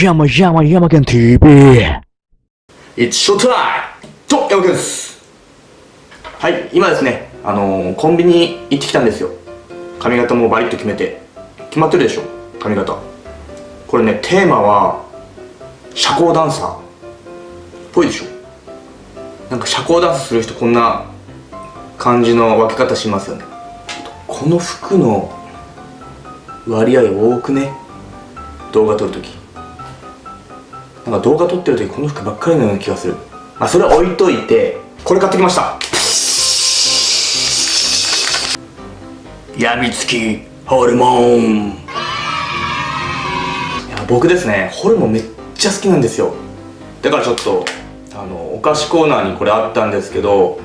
山山山県 TV It's showtime! と、山県です。はい、今ですね、あのー、コンビニ行ってきたんですよ。髪型もバリッと決めて。決まってるでしょ髪型。これね、テーマは社交ダンサーっぽいでしょ。なんか社交ダンスする人こんな感じの分け方しますよね。この服の割合多くね？動画撮るとき。なんか動画撮ってる時この服ばっかりのような気がする。まあそれは置いといて。これ買ってきました。やみつきホルモン。いや僕ですねホルモンめっちゃ好きなんですよ。だからちょっとあのお菓子コーナーにこれあったんですけど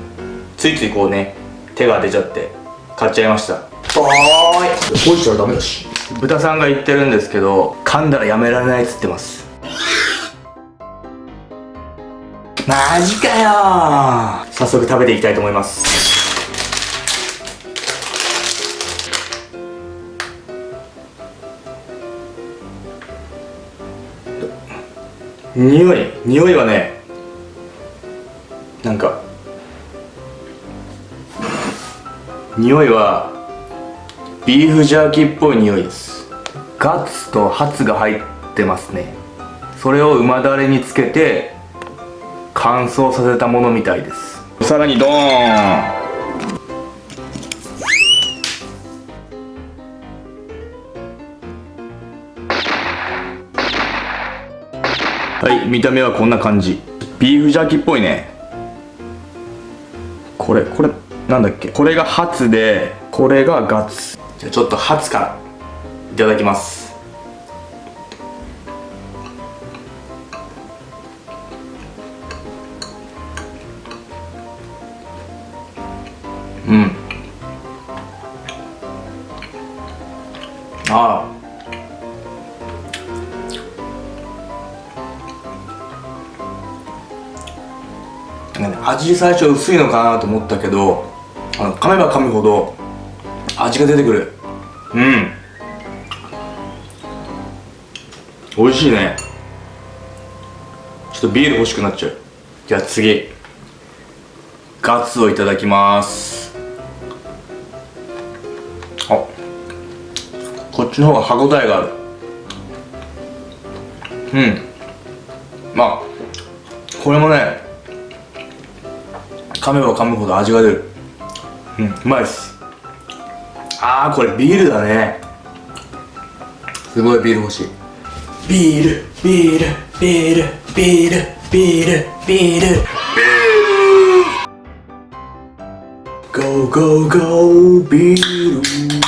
ついついこうね手が出ちゃって買っちゃいました。おーい。覚えちゃダメだし。豚さんが言ってるんですけど噛んだらやめられないっつってます。マジかよ。早速食べていきたいと思います。匂い匂いはねなんか匂いはビーフジャーキーっぽい匂いです。ガツとハツが入ってますね。それを旨だれにつけて乾燥させたものみたいです。さらにドーン。はい見た目はこんな感じ。ビーフジャーキーっぽいね。これこれなんだっけ？これがハツでこれがガツ。じゃあちょっとハツからいただきます。うん。ああ味最初薄いのかなと思ったけどあの噛めば噛むほど味が出てくる。うん。美味しいね。ちょっとビール欲しくなっちゃう。じゃあ次。ガツをいただきます。ちの方が歯応えがある。うん。まあこれもね噛めば噛むほど味が出る。うんうまいっす。ああこれビールだね。すごいビール欲しい。ビールビールビールビールビールビール。ビール。Go go go ビール。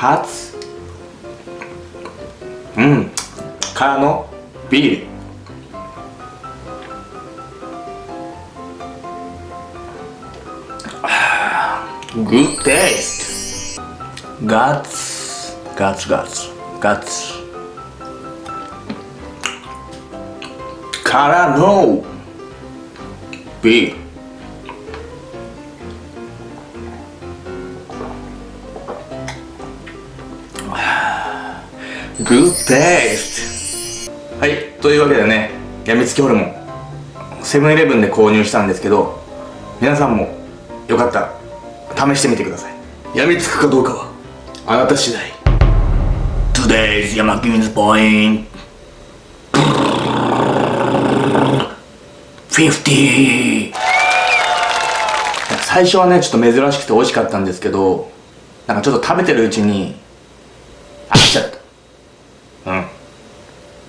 発うん。からのビール。グッテイストガッツガッツガツガツからのビール。Good taste. はい、というわけでね、やみつきホルモン、セブンイレブンで購入したんですけど、皆さんもよかったら試してみてください。やみつくかどうかは、あなた次第。Today's 山君 's point 50最初はねちょっと珍しくて美味しかったんですけどなんかちょっと食べてるうちに飽きちゃったうん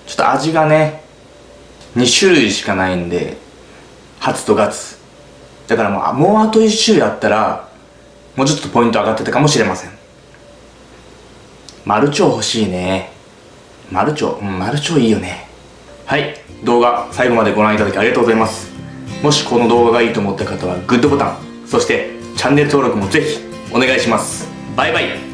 ちょっと味がね2種類しかないんで初とガツ。だからもうあもうあと1種類あったらもうちょっとポイント上がってたかもしれません。マルチョウ欲しいね。マルチョウうんマルチョウいいよね。はい動画最後までご覧いただきありがとうございます。もしこの動画がいいと思った方はグッドボタンそしてチャンネル登録もぜひお願いします。バイバイ。